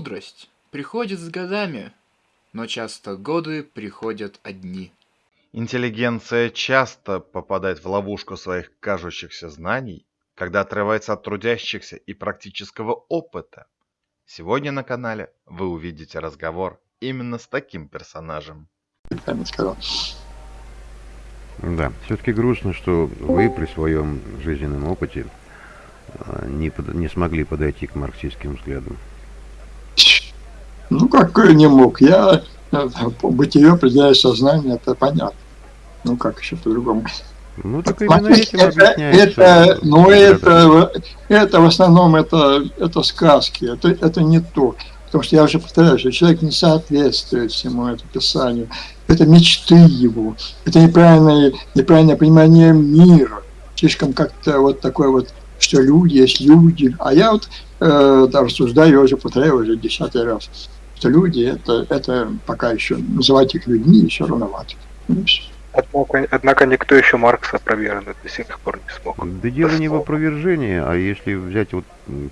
Мудрость приходит с годами, но часто годы приходят одни. Интеллигенция часто попадает в ловушку своих кажущихся знаний, когда отрывается от трудящихся и практического опыта. Сегодня на канале вы увидите разговор именно с таким персонажем. Да, все-таки грустно, что вы при своем жизненном опыте а, не, под, не смогли подойти к марксистским взглядам. Ну, какой не мог. Я э, бытие определяю сознание, это понятно. Ну, как еще по-другому. Ну, так именно этим это, это, ну, это, это в основном это, это сказки, это, это не то. Потому что я уже повторяю, что человек не соответствует всему этому писанию. Это мечты его, это неправильное, неправильное понимание мира. Слишком как-то вот такое вот, что люди есть люди. А я вот э, да, рассуждаю, уже повторяю уже десятый раз что люди это, это пока еще называть их людьми еще рановато. Однако, однако никто еще Маркса опровергнуть до сих пор не смог. Да дело не в опровержении, а если взять вот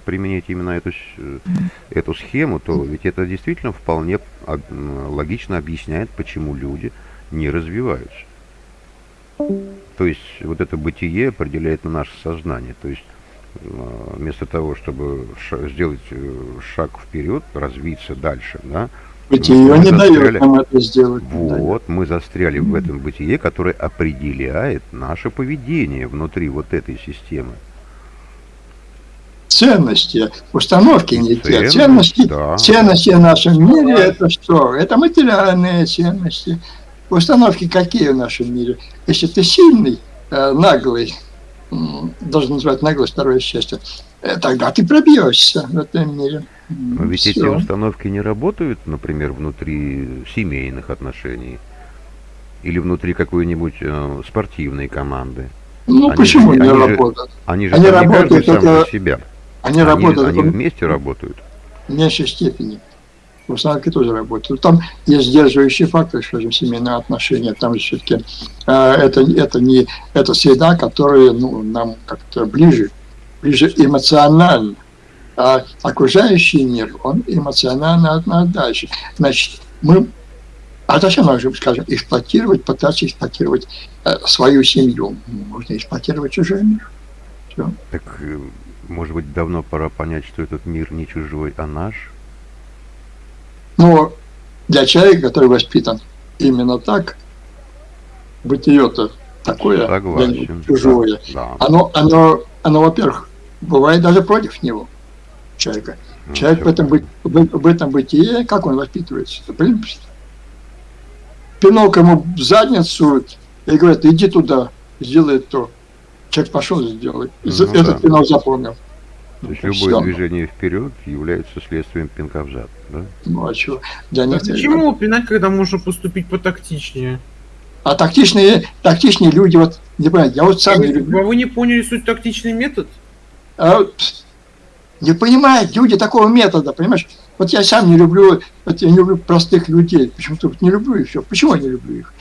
применить именно эту, эту схему, то ведь это действительно вполне логично объясняет, почему люди не развиваются. То есть вот это бытие определяет на наше сознание. То есть Э, вместо того, чтобы сделать э, шаг вперед, развиться дальше, да, Бытие не дает нам это сделать. Вот, мы застряли в этом бытие, которое определяет наше поведение внутри вот этой системы. Ценности, установки не те. Ценности, да. ценности в нашем мире это что? Это материальные ценности. Установки какие в нашем мире? Если ты сильный, э, наглый, должен называть наглость, второе счастье, э, тогда ты пробьешься в этом мире. Но ведь Все. эти установки не работают, например, внутри семейных отношений или внутри какой-нибудь э, спортивной команды. Ну, они почему же, не они работают? Же, они же они работают сам это... себя. Они, они работают. Они вместе работают. В меньшей степени в установке тоже работают. Там есть сдерживающий фактор, скажем, семейные отношения. Там все-таки э, это, это не это среда, которая ну, нам как-то ближе, ближе эмоционально. А окружающий мир, он эмоционально от нас дальше. Значит, мы а зачем же, скажем, эксплуатировать, пытаться эксплуатировать э, свою семью? Можно эксплуатировать чужой мир. Все. Так, э, может быть, давно пора понять, что этот мир не чужой, а наш? Но для человека, который воспитан именно так, бытие-то такое, Согласен. чужое, да. оно, оно, оно, во-первых, бывает даже против него, человека. Ну, Человек в этом, в, в этом бытие, как он воспитывается? Пинок ему в задницу и говорит, иди туда, сделай то. Человек пошел и сделал. Ну, этот да. пинок запомнил. То есть любое Все. движение вперед является следствием пинка в зад, да? Ну а что? Для них... А почему пинать, когда можно поступить потактичнее? А тактичные, тактичные люди, вот, не понимаю, я вот сам а не люблю. А вы не поняли суть тактичный метод? А, не понимают люди такого метода, понимаешь? Вот я сам не люблю, вот я не люблю простых людей. Почему-то вот не люблю их все. Почему я не люблю их?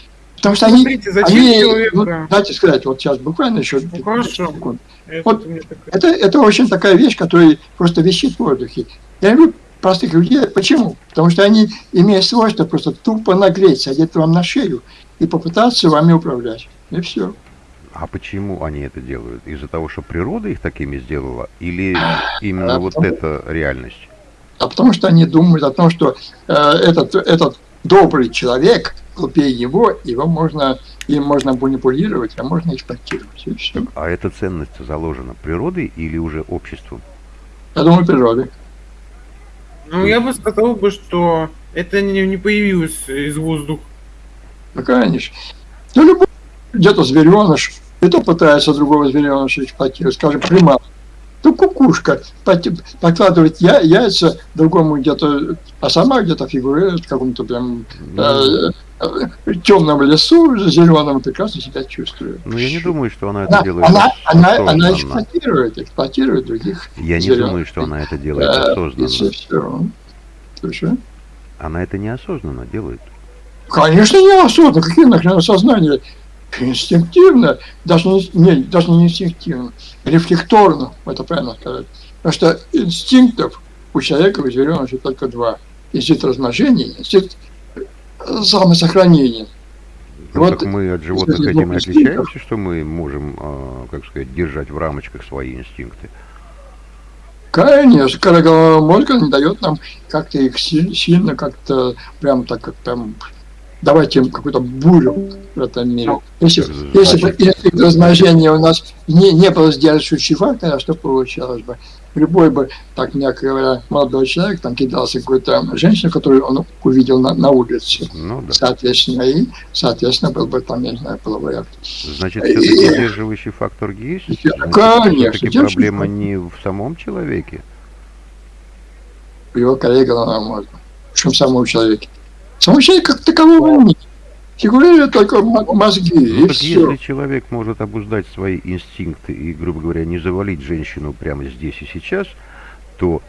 Потому что Смотрите, они, зачем они человека... ну, дайте сказать, вот сейчас буквально еще ну, хорошо. секунд. Это, вот, это, это очень такая вещь, которая просто висит в воздухе. Я люблю простых людей. Почему? Потому что они имеют свойство просто тупо нагреть, садить вам на шею и попытаться вами управлять. И все. А почему они это делают? Из-за того, что природа их такими сделала? Или именно а вот потому, эта реальность? А потому что они думают о том, что э, этот, этот добрый человек – глупее его, его можно, им можно манипулировать, а можно эксплуатировать. И все. А эта ценность заложена природой или уже обществом? Я думаю, природой. Ну, я бы сказал бы, что это не, не появилось из воздуха. Ну, конечно. Ну, любой где-то звереныш, и то пытается другого звереныша эксплуатировать, скажем, примат. Ну, кукушка подкладывает я, яйца другому где-то, а сама где-то фигурирует в каком-то прям э, э, темном лесу, зеленом, прекрасно себя чувствует. Ну, я не думаю, что она это она, делает она, она, она эксплуатирует, эксплуатирует других Я не думаю, что она это делает э, осознанно. Слушай. Она это неосознанно делает. Конечно, неосознанно. Какие нахрен сознания? Инстинктивно, даже не, не, даже не инстинктивно, рефлекторно, это правильно сказать. Потому что инстинктов у человека, у звереныша только два. Инстинкт размножения, инстинкт э, самосохранения. Ну, Вот так мы от животных этим и отличаемся, что мы можем, а, как сказать, держать в рамочках свои инстинкты. Конечно, корогового мозга не дает нам как-то их си- сильно, как-то прям так, как там давать им какую-то бурю в этом мире. Если, Так, если бы инстинкт размножения у нас не, не был сдерживающий фактор, а что получалось бы? Любой бы, так мягко говоря, молодой человек там кидался какой-то женщину, которую он увидел на, на улице. Ну да. Соответственно, и, соответственно, был бы там, я не знаю, половой акт. Значит, И- все-таки сдерживающий фактор есть. Значит, конечно, все-таки сдерживающий проблема не в самом человеке. у его коллега головного мозга, чем самого человека. Человека как такового нет. Фигурируют только мо- мозги, Ну и так все. если человек может обуздать свои инстинкты и, грубо говоря, не завалить женщину прямо здесь и сейчас, то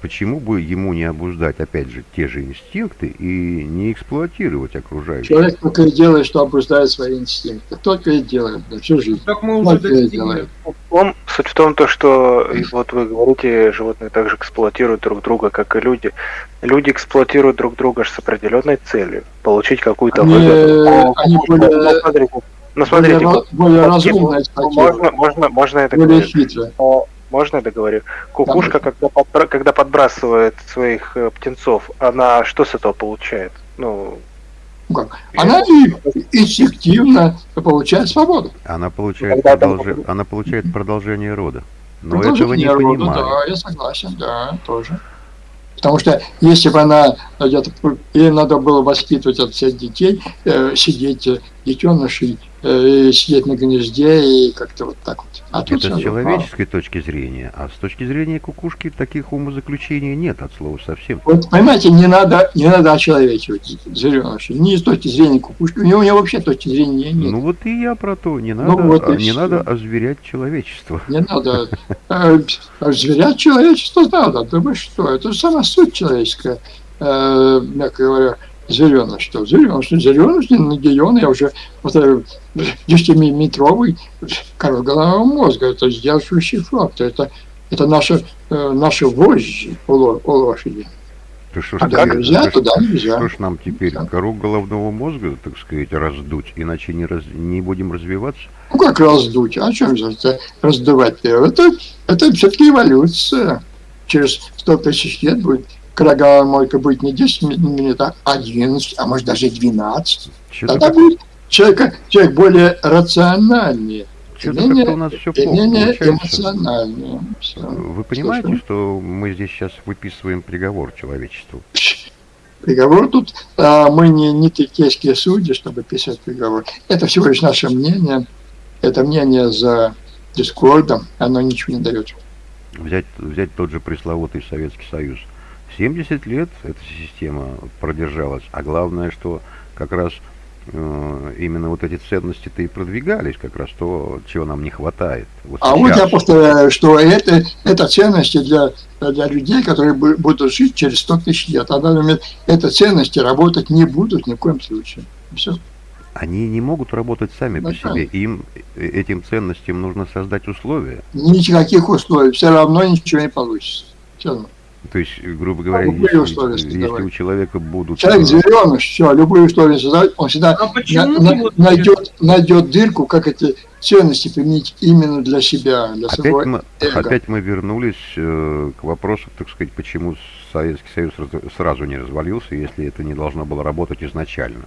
почему бы ему не обуздать, опять же, те же инстинкты и не эксплуатировать окружающих? Человек только и делает, что обуздает свои инстинкты. Только и делает да, всю жизнь. Так мы уже Только и делает. Он, суть в том, то, что вот вы говорите, животные также эксплуатируют друг друга, как и люди. Люди эксплуатируют друг друга с определенной целью. Получить какую-то Они, выгоду. они Ну, более, смотрите, ну, более, смотрите, ра- вот, более вот разумно можно, можно, можно это более говорить. хитро. Но Можно я договорю? Кукушка, когда, подбра- когда подбрасывает своих э, птенцов, она что с этого получает? Ну, Ну как? Она инстинктивно получает свободу. Она получает, продолжи- она получает продолжение рода. Но этого не рода, понимает. Да, я согласен, да, тоже. Потому что если бы она ей надо было воспитывать от всех детей, э, сидеть э, детенышей, э, сидеть на гнезде и как-то вот так вот. А Это с человеческой точки зрения, а с точки зрения кукушки таких умозаключений нет от слова совсем. а, Вот понимаете, не надо, не надо очеловечивать звереныша. Ни с точки зрения кукушки, у него, у него вообще точки зрения нет. Ну вот и я про то, не Ну надо, вот и а, не надо озверять человечество. Не надо. э, Зверять человечество надо. Да вы что? Это сама суть человеческая, э, мягко говоря, зеленый, что зеленый, зеленый, наделен, я уже повторяю, 10-метровый король головного мозга, это сдерживающий фактор, это, это наши, э, наши вожжи у у лошади. Да что Туда теперь- нельзя, что- туда нельзя. Что ж нам теперь Да. кору головного мозга, так сказать, раздуть, иначе не, раз, не будем развиваться? Ну как раздуть? А чем же это раздувать? Это, это все-таки эволюция. Через 100 тысяч лет будет короговая мойка будет не 10 ми- минут, а 11, а может даже 12. Что-то Тогда будет человек, человек более рациональнее, как-то у нас все плохо эмоциональнее. Вы понимаете, Слушай. что мы здесь сейчас выписываем приговор человечеству? Приговор тут, а, мы не, не текейские судьи, чтобы писать приговор. Это всего лишь наше мнение. Это мнение за дискордом, оно ничего не дает. Взять, взять тот же пресловутый Советский Союз. 70 лет эта система продержалась, а главное, что как раз э, именно вот эти ценности-то и продвигались, как раз то, чего нам не хватает. Вот А вот я повторяю, что это, это ценности для, для людей, которые бу- будут жить через 100 тысяч лет. А на данный момент это ценности работать не будут ни в коем случае. Все. Они не могут работать сами по Ну, себе. Им, э, этим ценностям нужно создать условия. Никаких условий. Все равно ничего не получится. Всё равно. То есть, э, грубо говоря, любые условия если, если создавать. у человека будут... Человек э, зеленый, все, любые условия создавать, он всегда А на- на- вот найдет, найдет дырку, как эти ценности применить именно для себя, для своего Опять мы, эго. опять мы вернулись э, к вопросу, так сказать, почему Советский Союз раз- сразу не развалился, если это не должно было работать изначально.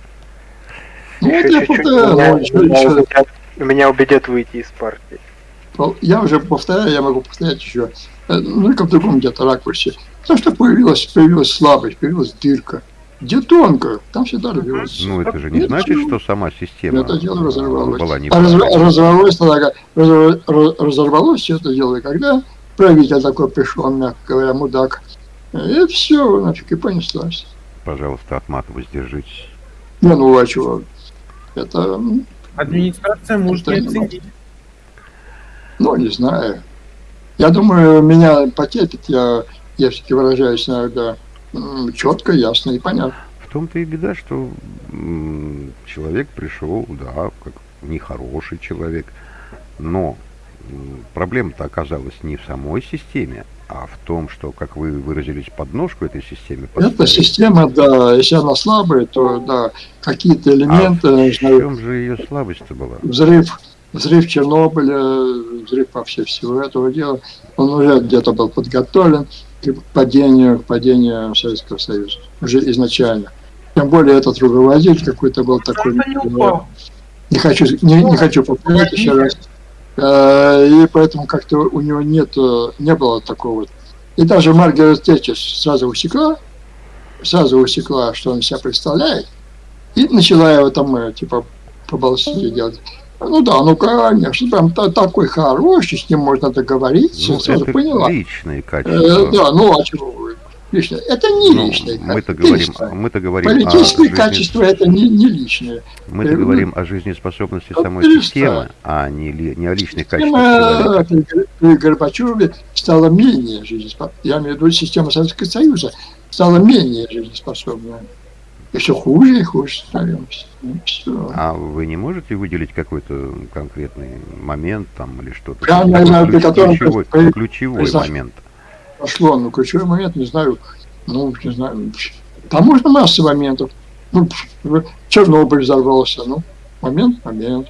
Ну, еще я чуть-чуть, повторяю, меня, ну, меня меня убедят выйти из партии. Я уже повторяю, я могу повторять еще, э, ну, только в другом где-то ракурсе. Потому что появилась, появилась слабость, появилась дырка. Где тонко, там всегда рвется. Ну, это же не Нет, значит, ну, что сама система Это дело разорвалось. была А неправильной. разор- разорвалось, тогда, разор- раз- разорвалось все это дело, когда правитель такой пришел, мягко говоря, мудак. И все, нафиг, и понеслась. Пожалуйста, от мата воздержитесь. Не, ну а чего? Это, администрация может не Это не оценить. Ну, не знаю. Я думаю, меня потерпит, я, я все-таки выражаюсь иногда четко, ясно и понятно. В том-то и беда, что человек пришел, да, как нехороший человек, но проблема-то оказалась не в самой системе, а в том, что, как вы выразились, подножку этой системе Эта поставили. система, да, если она слабая, то да, какие-то А элементы, в не знаю, чем же ее слабость-то была? взрыв, взрыв Чернобыля, взрыв вообще всего этого дела, он уже где-то был подготовлен к падению, к падению Советского Союза, уже изначально. Тем более этот руководитель какой-то был такой, Просто не хочу, не, не хочу повторять еще раз. Э, И поэтому как-то у него нет, э, не было такого. И даже Маргарет Тэтчер сразу усекла, сразу усекла, что он себя представляет, и начала его там, э, типа, по балластике делать. Ну да, ну конечно, там та- такой хороший, с ним можно договориться, Ну, сразу это поняла. личные Э, качества. да, ну а чего вы? Личное. Это не Ну, личное. мы-то говорим, мы-то говорим о Политические жизни- качества это не, не личное. мы-то э, говорим о жизнеспособности ну, самой перестань. системы, а не, не о личных качествах человека. Система Гор- при Горбачеве стала менее жизнеспособной. Я имею в виду система Советского Союза стала менее жизнеспособной. И все хуже и хуже становимся. Ну. А вы не можете выделить какой-то конкретный момент там или что-то? Я не Такой знаю, при котором ключевой, при- ключевой произошло. момент. Пошло, ну, ключевой момент, не знаю, ну, не знаю, там можно масса моментов. Ну, Чернобыль взорвался, ну, момент, момент.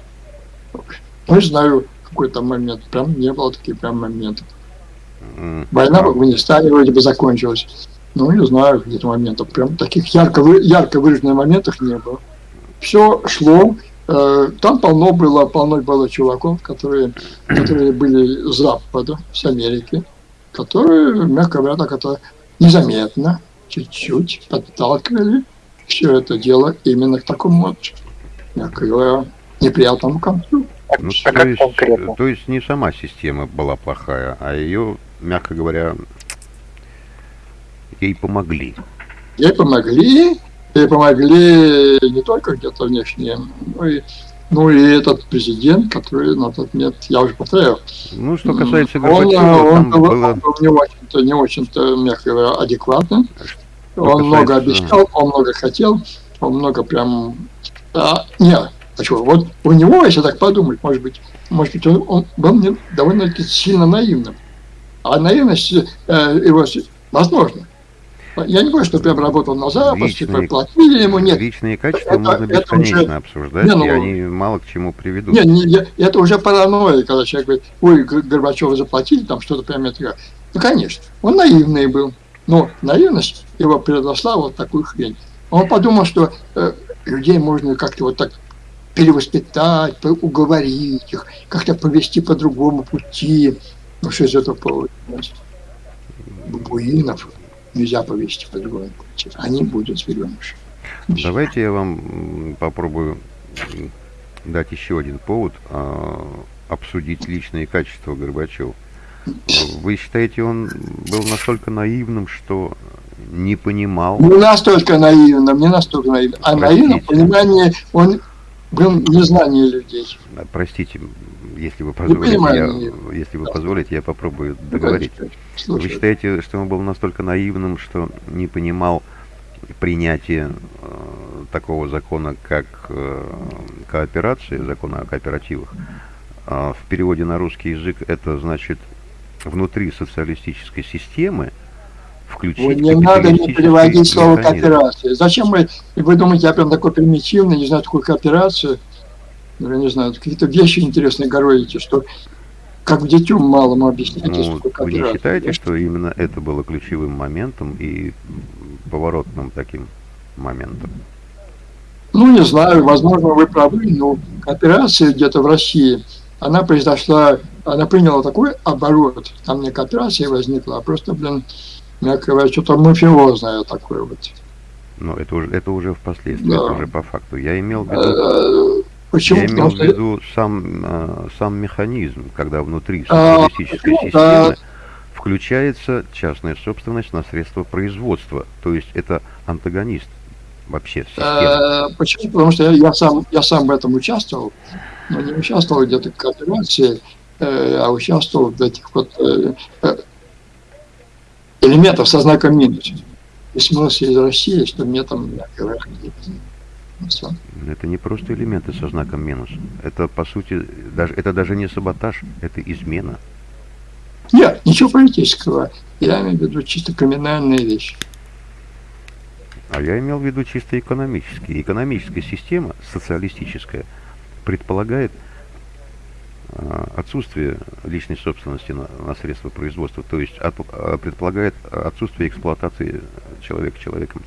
Ну, не знаю, какой там момент, прям не было таких прям моментов. Война в Афганистане вроде бы закончилась. Ну, не знаю, каких-то моментов. Прям таких ярко, вы- ярко выраженных моментов не было. Все шло. э, Там полно было, полно было чуваков, которые, которые были с Запада, с Америки, которые, мягко говоря, так это незаметно, чуть-чуть подталкивали все это дело именно к такому вот, мягко говоря, неприятному концу. ну, а то, есть, конкретно? то есть не сама система была плохая, а ее, мягко говоря, ей помогли. Ей помогли, ей помогли не только где-то внешне, но и, ну и этот президент, который на тот момент, я уже повторяю, Ну, что касается он, Горбачева, он был, было... он был не очень-то, не очень-то, мягко говоря, адекватным. Что Он много касается- обещал, он много хотел, он много прям... А, нет, а что, вот у него, если так подумать, может быть, может быть, он, он был довольно-таки сильно наивным. А наивность э, его, возможно. Я не говорю, что прям работал на типа, Личные- платили ему, нет. Личные качества Это- можно это бесконечно уже- обсуждать, Не, ну- и они мало к чему приведут. Не, не, я- это уже паранойя, когда человек говорит, ой, Горбачева заплатили, там что-то прям это. Ну, конечно, он наивный был, но наивность его переросла вот такую хрень. Он подумал, что э, людей можно как-то вот так перевоспитать, уговорить их, как-то повести по другому пути. Ну, что из этого получилось? Бабуинов нельзя повести по другому пути. Они будут звереныши. Давайте я вам попробую дать еще один повод а, обсудить личные качества Горбачева. Вы считаете, он был настолько наивным, что не понимал? Не настолько наивно, не настолько наивно. А Простите. наивно в понимании, он был незнание людей. Простите, если вы позволите, я, если вы позволите, я попробую договорить. Вы считаете, что он был настолько наивным, что не понимал принятия э, такого закона, как э, кооперация, закона о кооперативах? А в переводе на русский язык это значит внутри социалистической системы включить Ой, не надо не переводить слово механизм. кооперация. Зачем вы, вы думаете, я прям такой примитивный, не знаю такую кооперацию? Ну, я не знаю, какие-то вещи интересные городите, что как детям малому объясняете, что Ну, такое вы не кооперация. считаете, что именно это было ключевым моментом и поворотным таким моментом? Ну, не знаю, возможно, вы правы, но кооперация где-то в России, она произошла, она приняла такой оборот, там не кооперация возникла, а просто, блин, мягко говоря, что-то мафиозное такое вот. Но это уже, это уже впоследствии, Да. это уже по факту. Я имел в виду, Э, Почему? я имел Потому в что виду сам, э, сам механизм, когда внутри А, социалистической ну, системы да. включается частная собственность на средства производства. То есть это антагонист вообще системы. Э, Почему? Потому что я, я сам я сам в этом участвовал, но не участвовал где-то в кооперации, э, а участвовал в этих вот э, э, элементах со знаком минус. Письмо из России, что мне там, мягко говоря, всё. Это не просто элементы со знаком минус. Это, по сути, даже, это даже не саботаж, это измена. Нет, ничего политического. Я имею в виду чисто криминальные вещи. А я имел в виду чисто экономические. Экономическая система, социалистическая, предполагает а, отсутствие личной собственности на, на средства производства, то есть от, а, предполагает отсутствие эксплуатации человека человеком.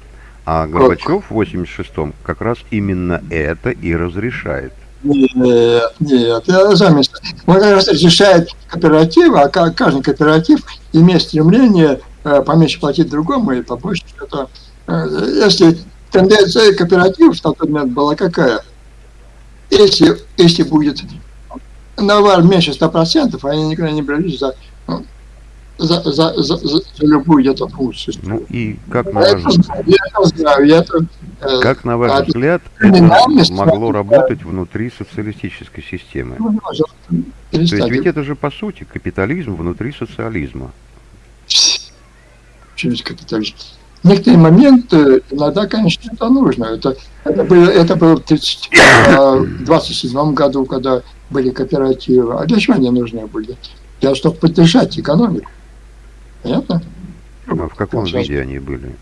А Горбачев в 86-м как раз именно это и разрешает. Нет, нет, я заметил. Он как раз разрешает кооперативы, а каждый кооператив имеет стремление э, поменьше платить другому и побольше что-то. Э, если тенденция кооперативов в тот момент была какая? Если, если будет навар меньше 100%, они никогда не брались за, ну, за, за, за, за, любую где-то функцию. Ну и как на ваш, я это знаю, я это, э, как на ваш взгляд это могло работать внутри социалистической системы? Ну, То есть ведь это же по сути капитализм внутри социализма. Через капитализм. В некоторые моменты иногда, конечно, это нужно. Это, это, было, это было в 1927 э, году, когда были кооперативы. А для чего они нужны были? Для того, чтобы поддержать экономику. Понятно? А в каком Сейчас... виде они были?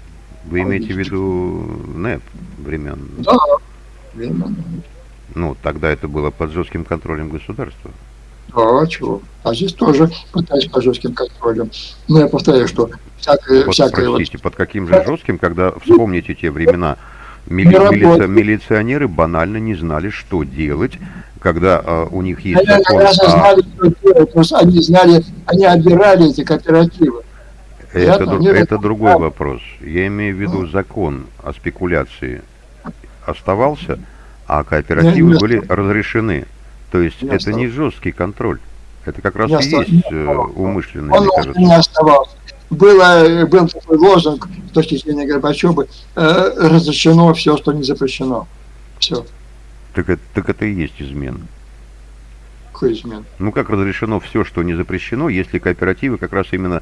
Вы имеете в виду НЭП времен? Да, времен. Ну, тогда это было под жестким контролем государства. Да, чего? А здесь тоже пытались под жестким контролем. Но я повторяю, что всякое... Под, всякое простите, вот... под каким же жестким, когда вспомните те времена, мили... милиция... милиционеры банально не знали, что делать, когда а, у них есть они закон... А... знали, что делать, потому что они знали, они отбирали эти кооперативы. Это, дру... это другой вопрос. Я имею в виду закон о спекуляции оставался, а кооперативы были разрешены. То есть не это не жесткий контроль. Это как раз не и есть э, умышленный, Он мне кажется. не оставался. Было, был такой лозунг с точки зрения Горбачева, э, разрешено все, что не запрещено. Все. Так это, так это и есть измена. Какой измен? Ну как разрешено все, что не запрещено, если кооперативы как раз именно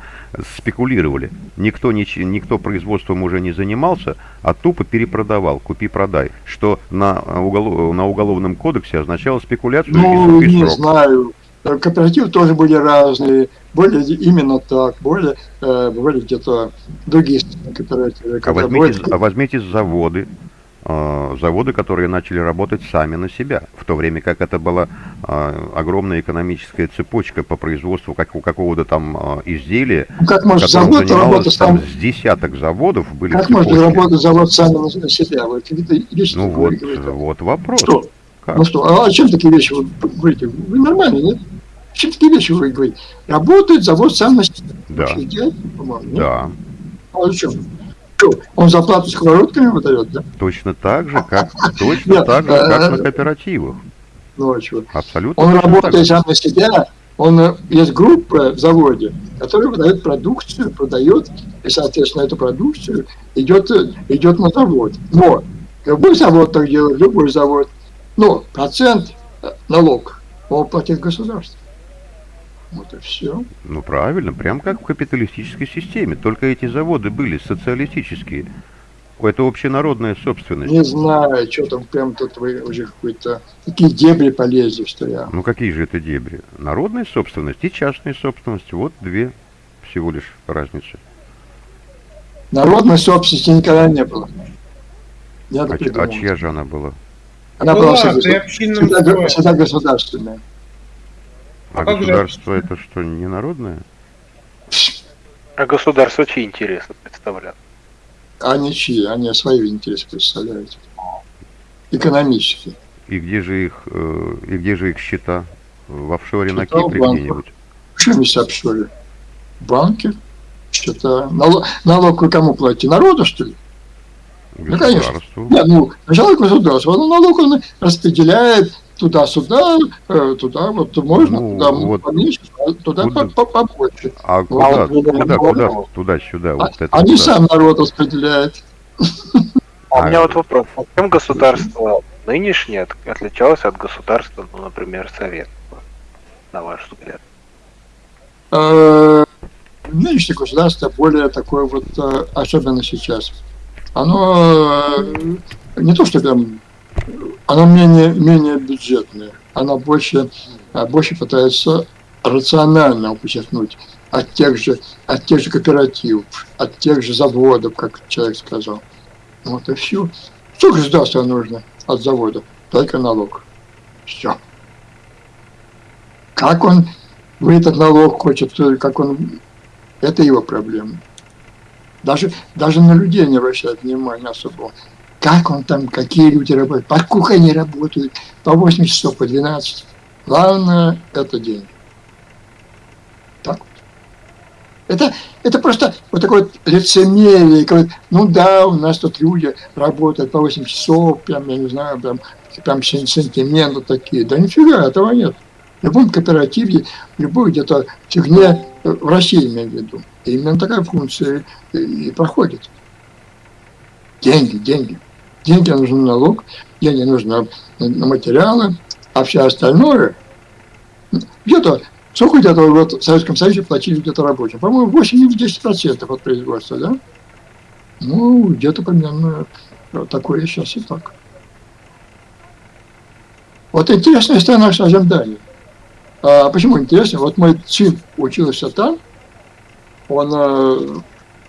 спекулировали. Никто, не, никто производством уже не занимался, а тупо перепродавал, купи-продай. Что на, уголов, на уголовном кодексе означало спекуляцию ну, и не срок. знаю. Кооперативы тоже были разные, были именно так, были, э, были где-то другие кооперативы. А возьмите, были... а возьмите заводы, Э, заводы, которые начали работать сами на себя, в то время как это была э, огромная экономическая цепочка по производству как, у какого-то там э, изделия, как может завод занималось там сам... с десяток заводов были Как может работать завод сам на себя? Вы ну вот, вот вопрос. Что? Как? Ну что, а о чем такие вещи вы говорите? Вы нормально, нет? Чем такие вещи вы говорите? Работает завод сам на себя. Да. Да. А о чем? Он зарплату сковородками выдает, да? Точно так же, как, точно так же, как на кооперативах. Ну? Абсолютно. Он работает сам на себя, он, э, есть группа в заводе, которая выдает продукцию, продает, и, соответственно, эту продукцию идет, идет на завод. Но любой завод так делает, любой завод. Но процент э, налог он платит государство. Вот и все. Ну правильно, прям как в капиталистической системе. Только эти заводы были социалистические. Это общенародная собственность. Не знаю, что там прям тут вы уже какой-то... Такие дебри полезли, что я... Ну какие же это дебри? Народная собственность и частная собственность. Вот две всего лишь разницы. Народной собственности никогда не было. Я а, а чья же она была? Она была, была всегда, всегда, всегда государственная. А, а государство же... это что, не народное? А государство чьи интересы представляют? Они чьи? Они свои интересы представляют. Экономические. И где же их, э, и где же их счета? В офшоре счета на Кипре где-нибудь? Что в офшоре? Банки? Счета. Налог, налог вы кому платите? Народу, что ли? Ну, конечно. Нет, ну, сначала государство, но налог он распределяет туда-сюда, э, туда вот можно, ну, туда вот поменьше, а туда куда, побольше. А куда, а куда, куда, туда-сюда? Вот а, это они куда? сам народ распределяет. А у меня вот вопрос. А чем государство нынешнее отличалось от государства, ну, например, Совет, на ваш взгляд? Э, нынешнее государство более такое вот, э, особенно сейчас. Оно не то, что прям она менее, менее бюджетная. Она больше, а, больше пытается рационально подчеркнуть от тех же, от тех же кооперативов, от тех же заводов, как человек сказал. Вот и все. Что государству нужно от завода? Только налог. Все. Как он в этот налог хочет, как он... Это его проблема. Даже, даже на людей не обращает внимания особо. Как он там, какие люди работают, по сколько они работают, по 8 часов, по 12. Главное – это деньги. Так вот. Это, это просто вот такое вот лицемерие, как, ну да, у нас тут люди работают по 8 часов, прям, я не знаю, прям, прям сентименты такие. Да нифига, этого нет. В любом кооперативе, в любой где-то фигне, э, в России имею в виду, именно такая функция и проходит. Деньги, деньги. Деньги нужны налог, деньги нужны на материалы, а все остальное, где-то, сколько где-то в Советском Союзе платили где-то рабочим? По-моему, 8-10% от производства, да? Ну, где-то примерно такое сейчас и так. Вот интересная страна совсем Дания. А почему интересно? Вот мой сын учился там, он,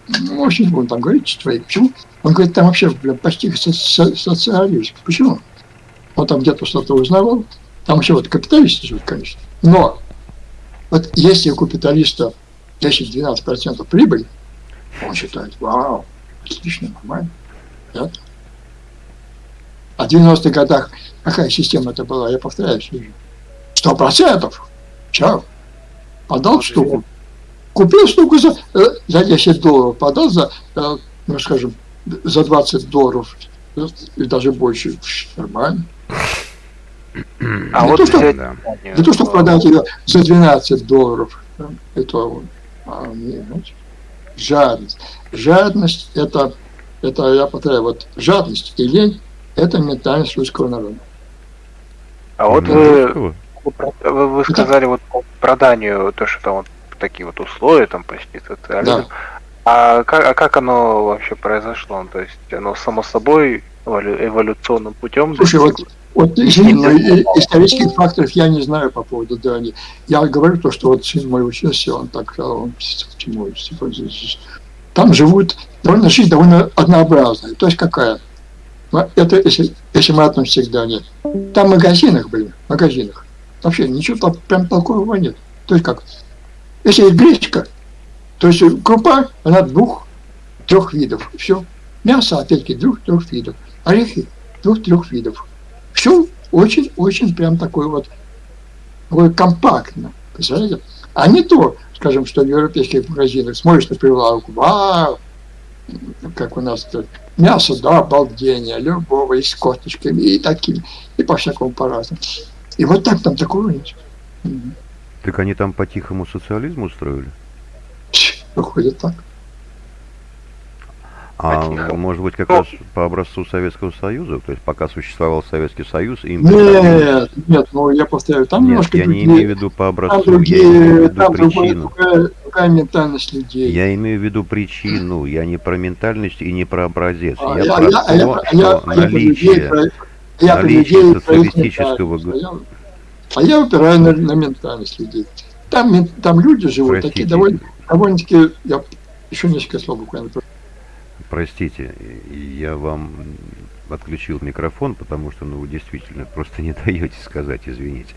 ну, очень он там говорит, что почему? Он говорит, там вообще бля, почти социализм. Почему? Он там где-то что-то узнавал. Там вообще вот капиталисты живут, конечно. Но вот если у капиталиста 10-12% прибыль, он считает, вау, отлично, нормально. Да? А в 90-х годах какая система это была, я повторяюсь уже. Сто процентов. Чао. Подал штуку. Купил штуку за, э, за 10 долларов, подал за, э, ну скажем, за 20 долларов и даже больше. Нормально. А не вот то, что, да. не то, что продать ее за 12 долларов. Это а, не, жадность. Жадность это, это, я повторяю, вот жадность и лень это ментальность русского народа. А вот вы, вы, вы сказали вот по проданию, то, что там вот такие вот условия, там почти социализм. Да. А как, а как оно вообще произошло? То есть оно само собой эволюционным путем? Слушай, вот, вот извини, но исторических факторов я не знаю по поводу Дани. Я говорю то, что вот сын мой учился, он так он, чему, там живут, довольно жизнь довольно однообразная. То есть какая? Это если, если мы относимся к Дании. Там в магазинах были, в магазинах. Вообще ничего прям толкового нет. То есть как? Если есть гречка, то есть крупа, она двух, трех видов. Все. Мясо, опять-таки, двух-трех видов. Орехи двух-трех видов. Все очень-очень прям такое вот такое компактно. Представляете? А не то, скажем, что в европейских магазинах смотришь на прилавку, вау, как у нас тут, мясо, да, обалдение, любого, и с косточками, и таким, и по-всякому по-разному. И вот так там такого нет. Так они там по-тихому социализму устроили? Выходит так. А может быть как раз по образцу Советского Союза? То есть пока существовал Советский Союз, им... Нет, нет, ну я повторяю, там нет, немножко я другие, не имею в виду по образцу, другие, я имею в виду там причину. Другая, другая ментальность людей. Я имею в виду причину, я не про ментальность и не про образец. А, я, я про я, то, я, что я, наличие, я, наличие социалистического... А я упираю на, на ментальность людей. Там, там люди живут Простите. такие довольно, довольно-таки... Я еще несколько слов буквально. Простите, я вам отключил микрофон, потому что ну, вы действительно просто не даете сказать, извините.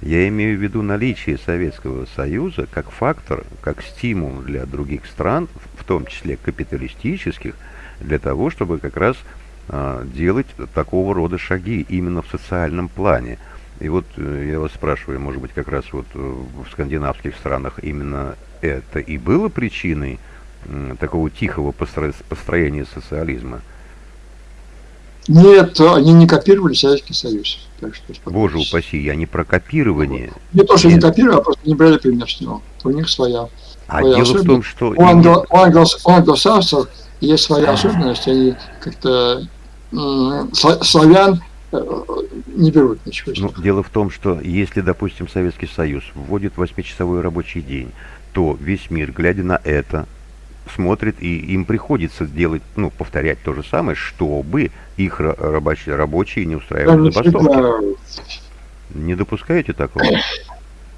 Я имею в виду наличие Советского Союза как фактор, как стимул для других стран, в том числе капиталистических, для того, чтобы как раз а, делать такого рода шаги именно в социальном плане. И вот э, я вас спрашиваю, может быть, как раз вот э, в скандинавских странах именно это и было причиной такого тихого построения социализма? Нет, они не копировали Советский Союз. Так что Боже упаси, я не про копирование. Не то, что Нет. не копировали, а просто не брали пример с него. У них своя. А своя дело в том, что... У, англо, у, англо, у англосаксов есть своя особенность, они как-то славян не берут ничего. Ну, дело в том, что если, допустим, Советский Союз вводит восьмичасовой рабочий день, то весь мир, глядя на это, смотрит, и им приходится делать, ну, повторять то же самое, чтобы их рабочие, рабочие не устраивали забастовки. Не допускаете такого?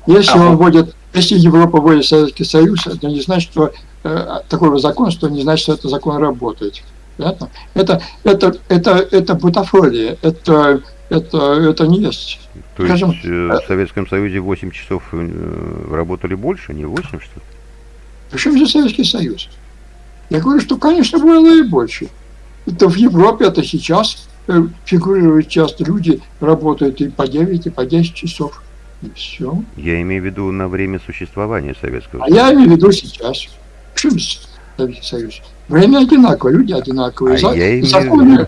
Если А он вводит, если Европа вводит Советский Союз, это не значит, что э, такой вот закон, что не значит, что этот закон работает. Понятно? Это, это, это, это бутафория, это, это, это не есть. То есть Скажем, э, в Советском Союзе 8 часов э, работали больше, не 8 что ли? Причем здесь Советский Союз? Я говорю, что, конечно, было и больше. Это в Европе, это сейчас э, фигурирует часто. Люди работают и по 9, и по 10 часов. И все. Я имею в виду на время существования Советского А я имею в виду сейчас. Почему Советский Союз? Время одинаковое, люди одинаковые. А За- законы,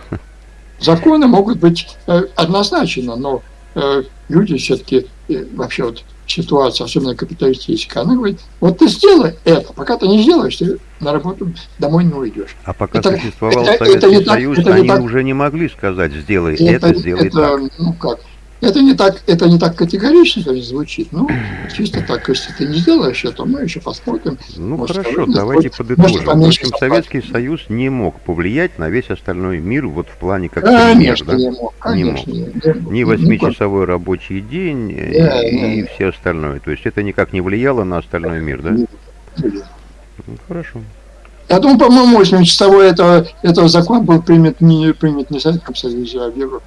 законы могут быть э, однозначно, но э, люди все-таки вообще вот ситуация, особенно капиталистическая, она говорит, вот ты сделай это, пока ты не сделаешь, ты на работу домой не уйдешь. А пока Это- существовал это- это Советский так- Союз, это они так. уже не могли сказать, сделай это, это, сделай это, так. ну как, это не так, это не так категорично конечно, звучит, ну, чисто так, если ты не сделаешь это, мы еще посмотрим. Ну может, хорошо, давайте подытожим. В общем. Советский Союз не мог повлиять на весь остальной мир вот в плане как Конечно, да? не мог, конечно, не мог. Ни Ни- восьмичасовой рабочий день, Да, и да. все остальное. То есть это никак не влияло на остальной мир, да? Ну, Хорошо. Я думаю, по-моему, 8-часовой этого, этого закон был принят не, принят не Советском Союзе, а в Европе.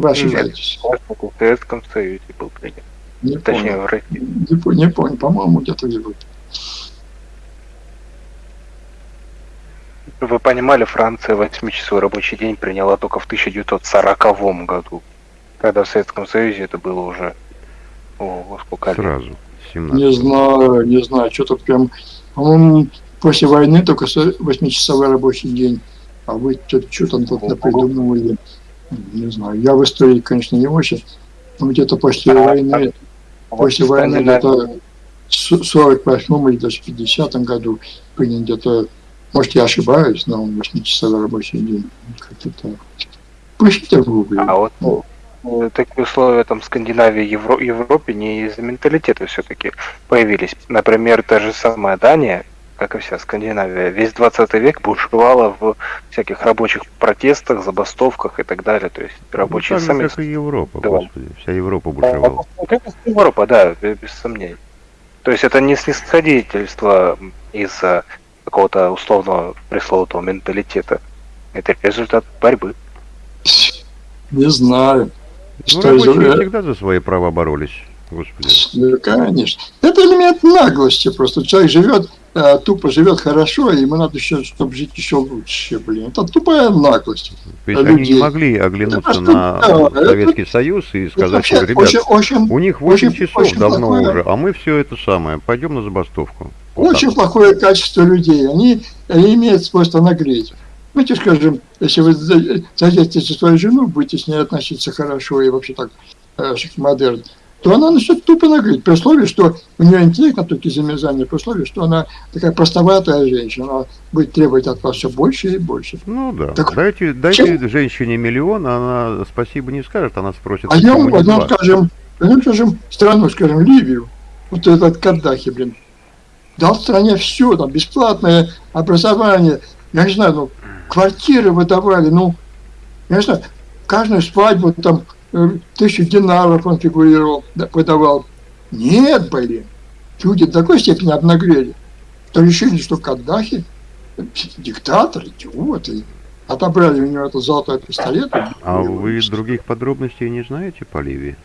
Вы ошибаетесь. В Советском Союзе был принят. Не Точнее, помню. в России. Не, по- не помню, по-моему, где-то в Европе. Вы понимали, Франция восьмичасовой рабочий день приняла только в 1940 году. Когда в Советском Союзе это было уже... О, сколько лет? Сразу. 17. Не знаю, не знаю, что-то прям, по-моему, после войны только со- восьмичасовой рабочий день. А вы что там тут напридумывали? Не знаю. Я в истории, конечно, не очень. Но где-то после А, войны, Вот после войны Скандинавия- где-то в 48 или даже 50 году приняли где-то, может, я ошибаюсь, но восьмичасовой рабочий день. Как-то так. В гугле. А вот Ну. э, такие условия там в Скандинавии, Евро- Европе не из-за менталитета все-таки появились. Например, та же самая Дания, как и вся Скандинавия, весь 20 век бушевала в всяких рабочих протестах, забастовках и так далее. То есть Ну, рабочие же, сами... как и Европа, Да. господи. Вся Европа бушевала. Как и Европа, да, бе- без сомнений. То есть это не снисходительство из-за какого-то условного пресловутого менталитета. Это результат борьбы. Не знаю. Ну, Что из- рабочие всегда за свои права боролись. Господи. Ну, конечно. Это элемент наглости просто. Человек живет, э, тупо живет хорошо, и ему надо еще, чтобы жить еще лучше, блин. Это тупая наглость. То есть они не могли оглянуться просто, на да, Советский Союз и Это сказать, что, ребят, очень, очень, у них 8 очень- часов очень давно плохое. уже, а мы все это самое, пойдем на забастовку. Вот очень так. плохое качество людей. Они, они имеют свойство нагреть. Давайте скажем, если вы за- задержите свою жену, будете с ней относиться хорошо и вообще так э, модерн, то она начнет тупо нагреть, при условии, что у нее интеллект на точке замерзания, при условии, что она такая простоватая женщина, она будет требовать от вас все больше и больше. Ну да. Так дайте дайте женщине миллион, а она спасибо не скажет, она спросит, не возьмем, два? скажем, возьмем, скажем, страну, скажем, Ливию, вот этот Каддафи, блин, дал стране все, там, бесплатное образование, я не знаю, ну, квартиры выдавали, ну, я не знаю, каждую свадьбу там тысячу динаров он фигурировал, да, выдавал. Нет, блин, люди до такой степени обнаглели, что решили, что Каддафи э, диктатор, идиот, и отобрали у него этот золотой пистолет. А вы других подробностей не знаете по Ливии?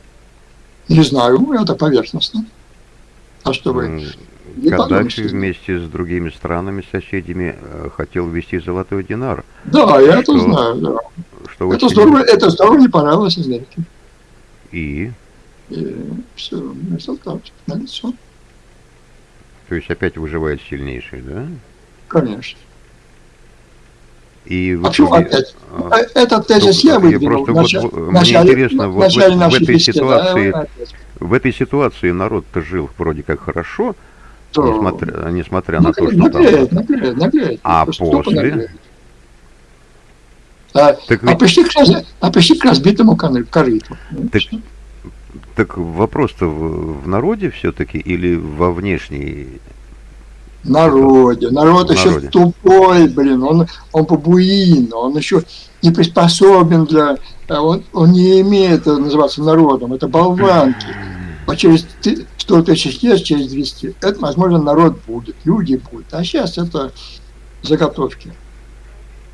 Не знаю, это поверхностно. А что вы? Не Каддафи вместе с другими странами, соседями, э, хотел ввести золотой динар. Да, я это знаю, да. Что Это очень- здорово, это здорово не понравилось Америке. И, И все, результат налицо. то есть опять выживает сильнейший, да? Конечно. И в А почему итоге, опять? а, Э, Этот тезис я выдвинул просто в начале- мне интересно, в вот в- начале в нашей этой беседы, ситуации- а опять. в этой ситуации народ-то жил вроде как хорошо, То- несмотря, несмотря на то, Наглеет, что там... наглеет, наглеет, наглеет. А после? наглеет. А, Так а ведь пришли, к, раз- а пришли к разбитому корыту. Так Так вопрос-то в, в народе все-таки или во внешней? народе. Народ еще народе. тупой, блин, он, он бабуин, он еще не приспособен для... э, Он, он не имеет э, называться народом, это болванки. А через 100 тысяч лет, через 200, это, возможно, народ будет, люди будут. А сейчас это заготовки.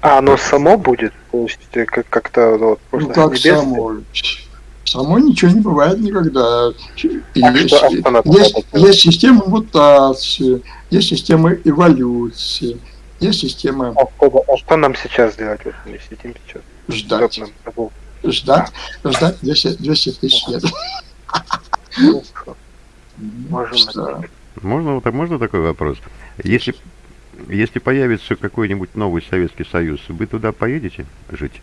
А оно само будет? То есть э, как- как-то вот, Ну можно как с небес- само? Само ничего не бывает никогда. А Есть, что- есть, есть система мутации, есть система эволюции, есть система А что, а что нам сейчас делать? Вот мы сидим сейчас. ждать, ждать, ждать 200, 200 тысяч лет. Можем Что? Можно, так- можно такой вопрос? Если, если появится какой-нибудь новый Советский Союз, вы туда поедете жить?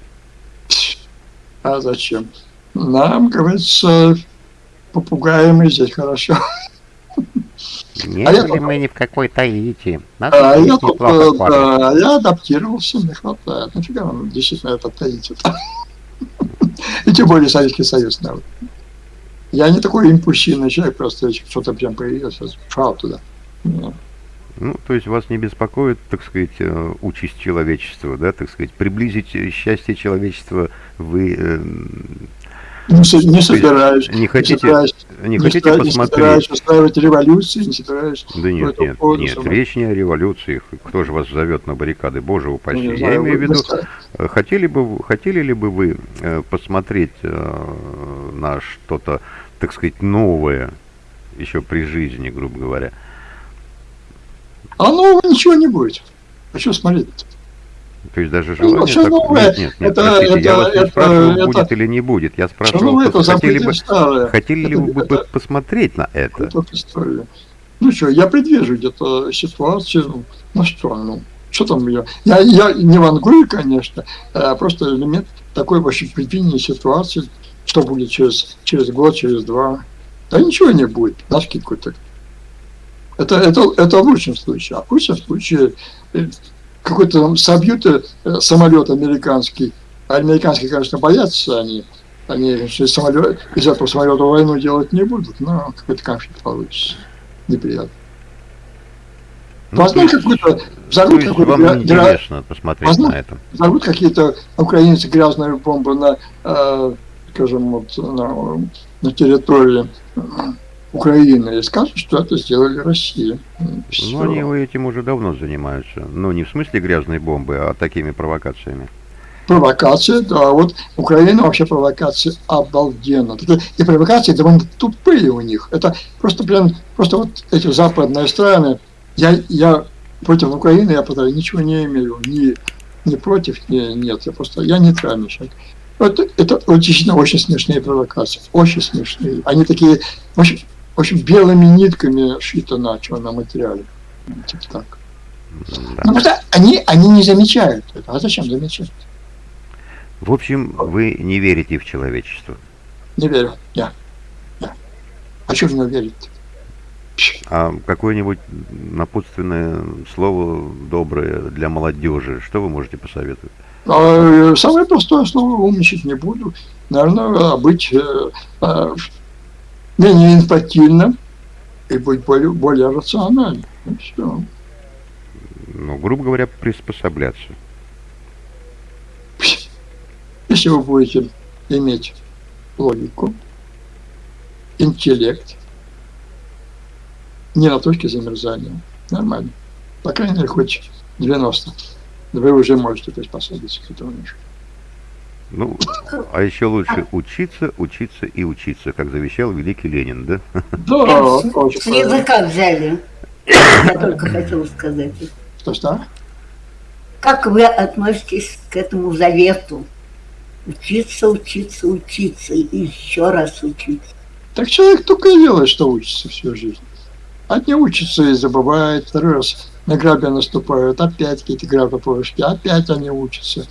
А зачем? Нам, говорится, попугаем и здесь хорошо. Нет, А я мы не в какой Таити? Нас А я, тут, да, я адаптировался, не хватает. Нафига нам действительно это таить? И тем более Советский Союз. да. Я не такой импульсивный человек, просто что-то прям появилось, я шел туда. Нет. Ну, то есть вас не беспокоит, так сказать, э, участь человечества, да, так сказать, приблизить э, счастье человечества вы э, Не, со- не собираюсь. не хотите, не не хотите собираюсь- не посмотреть? собираюсь устраивать революции, не собираюсь. Да нет, нет, поводу нет, сама. речь не о революции. Кто же вас зовет на баррикады? Боже упаси. Ну, не Я знаю, имею в виду, э, хотели бы, хотели ли бы вы э, посмотреть э, на что-то, так сказать, новое еще при жизни, грубо говоря? А нового ничего не будет. А что смотреть? То есть даже Ну, желание... всё так- новое, Нет, нет, нет, это- простите, я это- вас не это- спрашивал, это- будет или не будет. Я спрашивал, новое, это хотели бы, старое. хотели ли Это- вы бы это- посмотреть на это? Это история. Ну что, я предвижу где-то ситуацию, ну, ну что, ну, что там я, я, я не вангую, конечно, а просто элемент такой вообще предвидения ситуации, что будет через, через год, через два. Да ничего не будет, на скидку так. Это, это, это в лучшем случае. А в худшем случае э, какой-то там собьют э, самолет американский. А американские, конечно, боятся они. Они конечно, из, самолета, из этого самолета войну делать не будут, но какой-то конфликт получится. Неприятно. Ну, Возможно, какой-то то взорвут вам посмотреть Возможно. на это? взорвут какие-то украинцы грязные бомбы на, э, скажем, вот, на, на территории Украины и скажут, что это сделали Россия. Ну, Всё. они этим уже давно занимаются. Ну, не в смысле грязной бомбы, а такими провокациями. Провокация, да, вот Украина вообще провокация обалденно. И провокации довольно тупые у них. Это просто прям, просто вот эти западные страны, я, я против Украины, я потому ничего не имею, ни, ни против, ни нет, я просто, я нейтральный человек. Это, это вот действительно очень смешные провокации, очень смешные. Они такие, общем, в общем белыми нитками шито на черном материале. Типа так. Да. Ну, что они, они не замечают это. А зачем замечать? В общем, вы не верите в человечество. Не верю. Я. Я. А что в него верить? А какое-нибудь напутственное слово доброе для молодежи, что вы можете посоветовать? А, э, Самое простое слово умничать не буду. Наверное, быть э, э, менее инфантильным и быть более, более рациональным. И всё. Ну, грубо говоря, приспосабляться. Если вы будете иметь логику, интеллект, не на точке замерзания, нормально. По крайней мере, хоть 90. Вы уже можете приспособиться к этому. Ну, а еще лучше учиться, учиться и учиться, как завещал великий Ленин, да? Да, С языка взяли. Я только хотела сказать. Что, что? Как вы относитесь к этому завету? Учиться, учиться, учиться и еще раз учиться. Так человек только и делает, что учится всю жизнь. Одни учатся и забывают, второй раз на грабе наступают, опять какие-то грабопорушки, опять они учатся,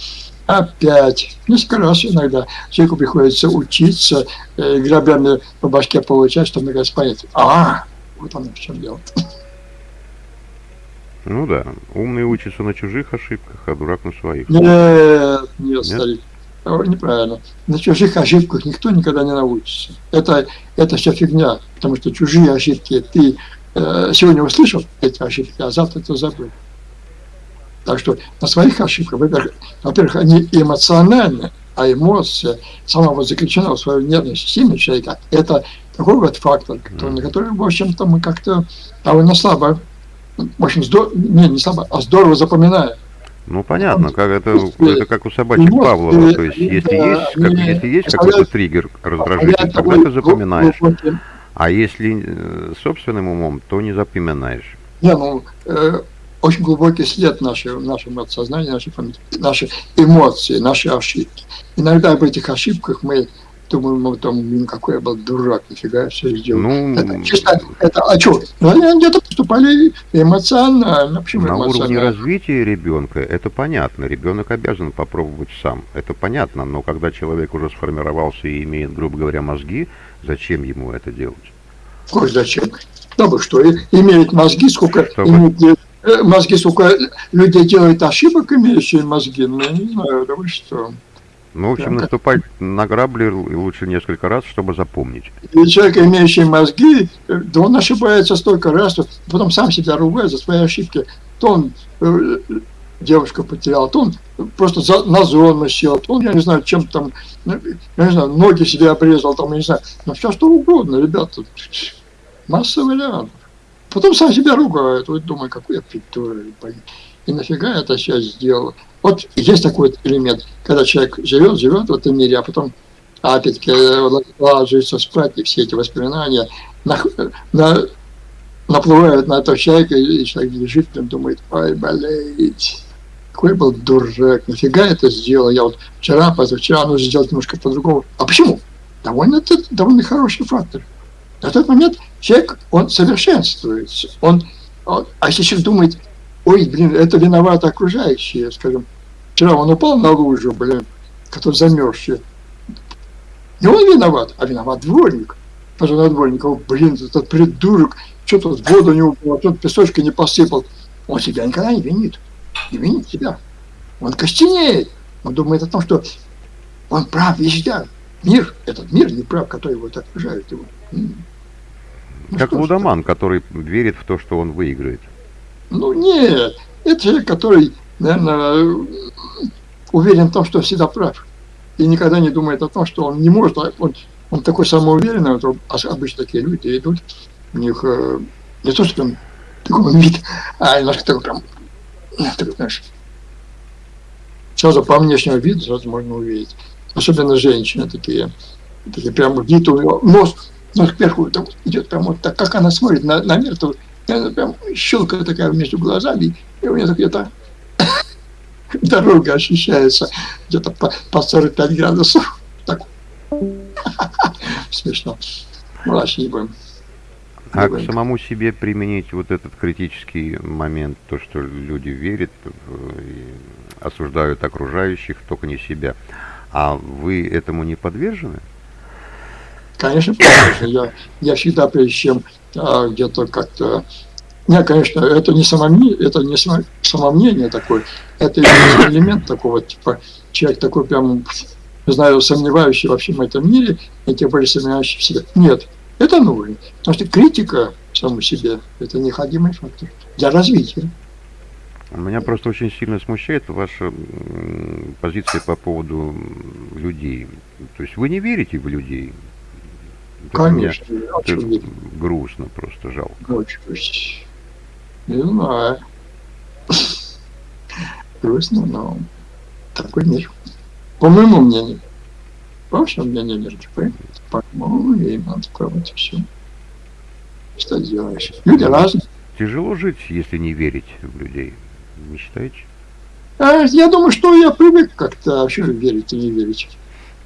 опять. Несколько раз иногда человеку приходится учиться, э, грабями по башке получать, чтобы наконец понять, а, вот оно в чем дело. Ну да, умный учится на чужих ошибках, а дурак на своих. Нет, нет, старик. О, Неправильно. На чужих ошибках никто никогда не научится. Это, это вся фигня, потому что чужие ошибки ты э, сегодня услышал эти ошибки, а завтра ты забыл. Так что на своих ошибках, во-первых, они эмоциональны, а эмоция сама вот заключена в своей нервной системе человека. Это такой вот фактор, который, на который, в общем-то, мы как-то довольно слабо, в общем, здор... не, не слабо, а здорово запоминаем. Ну понятно, как это, это как у собачек Вот, Павлова, то есть если есть, как, если есть какой-то триггер раздражитель, тогда ты запоминаешь, а если э, собственным умом, то не запоминаешь. Не, ну, э, очень глубокий след нашего, в нашем подсознании, нашей памяти, наши эмоции, наши ошибки. Иногда об этих ошибках мы думаем, ну, там, какой я был дурак, нифига все сделал. Ну, это чисто, это, а что? Ну, они где-то поступали эмоционально. Почему на уровне эмоционально? развития ребенка это понятно. Ребенок обязан попробовать сам. Это понятно, но когда человек уже сформировался и имеет, грубо говоря, мозги, зачем ему это делать? Ой, зачем? Да вы что, и- имеют мозги, сколько Чтобы- имеют, э, мозги, сколько людей делают ошибок, имеющие мозги, ну, я не знаю, да вы что. Ну, в общем, Да, наступать на грабли лучше несколько раз, чтобы запомнить. И человек, имеющий мозги, э, да он ошибается столько раз, что потом сам себя ругает за свои ошибки. То он э, девушку потерял, то он просто за, на зону сел, то он, я не знаю, чем там, ну, я не знаю, ноги себе обрезал, там, я не знаю, ну все что угодно, ребята. Масса вариантов. Потом сам себя ругает, вот думаю, какой я блин. И нафига я это сейчас сделал? Вот есть такой элемент, когда человек живет, живет в этом мире, а потом опять-таки э, ложится спать, и все эти воспоминания нах- на- наплывают на этого человека, и человек лежит, и думает, ой, болеть. Какой был дурак, нафига это сделал? Я вот вчера, позавчера нужно сделать немножко по-другому. А почему? Довольно, это довольно хороший фактор. На тот момент человек, он совершенствуется. Он, он- а если человек думает, ой, блин, это виноваты окружающие, скажем, вчера он упал на лужу, блин, который замерзший. Не он виноват, а виноват дворник. Пожалуй, дворник, «О, блин, этот придурок, что тут воду не упал, тут песочка не посыпал. Он себя никогда не винит. Не винит себя. Он костенеет. Он думает о том, что он прав везде. Мир, этот мир не прав, который его окружает его. Ну Как лудоман, который верит в то, что он выиграет. Ну нет, это человек, который, наверное, уверен в том, что всегда прав. И никогда не думает о том, что он не может. а Он, он такой самоуверенный, вот, ос- обычно такие люди идут, у них э, не то, что прям такой вид, а немножко такой прям, такой, знаешь, сразу по внешнему виду сразу можно увидеть. Особенно женщины такие, такие прям вид у нее, нос, нос кверху так идет прям вот так, как она смотрит на, на мир, то она прям щелка такая между глазами, и у нее так где-то дорога ощущается где-то по, по 45 градусов. Так. Смешно. Ну, дальше не будем. А к самому себе применить вот этот критический момент, то, что люди верят осуждают окружающих, только не себя. А вы этому не подвержены? Конечно, конечно. Я, я всегда, прежде чем а, где-то как-то... Не, конечно, это не, самомне, это не само- самомнение такое, это элемент такого, типа, человек такой прям, не знаю, сомневающий во всем этом мире, и тем более сомневающий в себе. Нет, это нужно. Потому что критика саму себе – это необходимый фактор для развития. Меня просто очень сильно смущает ваша позиция по поводу людей. То есть вы не верите в людей? Конечно, очень верю. грустно, просто жалко. Очень. Не знаю. Грустно, но такой мир. По моему мнению. По вашему мнению, мир такой. По моему мнению, такой вот и все. Что делаешь? Люди разные. Тяжело жить, если не верить в людей. Не считаете? А, Я думаю, что я привык как-то вообще верить и не верить.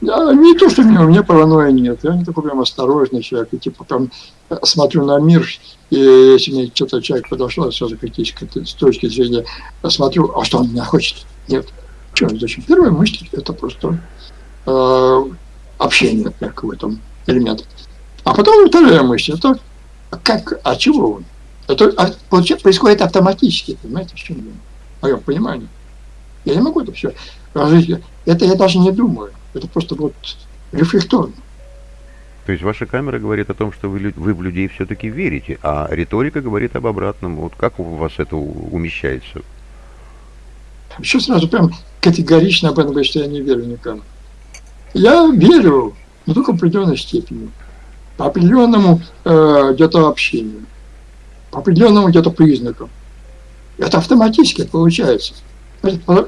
Я, не то, что у меня, у меня паранойи нет. Я не такой прям осторожный человек. И типа прям э, смотрю на мир, и если мне что-то человек подошел, я сразу критически с точки зрения э, смотрю, а что он меня хочет? Нет. Что, зачем? Первая мысль – это просто э, общение как в этом элемент. А потом вторая мысль – это как, а чего он? Это а, происходит автоматически, понимаете, в чем дело? В моем понимании. Я не могу это все разжить. Это я даже не думаю. Это просто вот рефлекторно. То есть ваша камера говорит о том, что вы, вы в людей все-таки верите, а риторика говорит об обратном. Вот как у вас это умещается? Еще сразу прям категорично об этом говорить, что я не верю никому. Я верю, но только в определенной степени. по определенному э, где-то общению, по определенному где-то признакам. Это автоматически получается.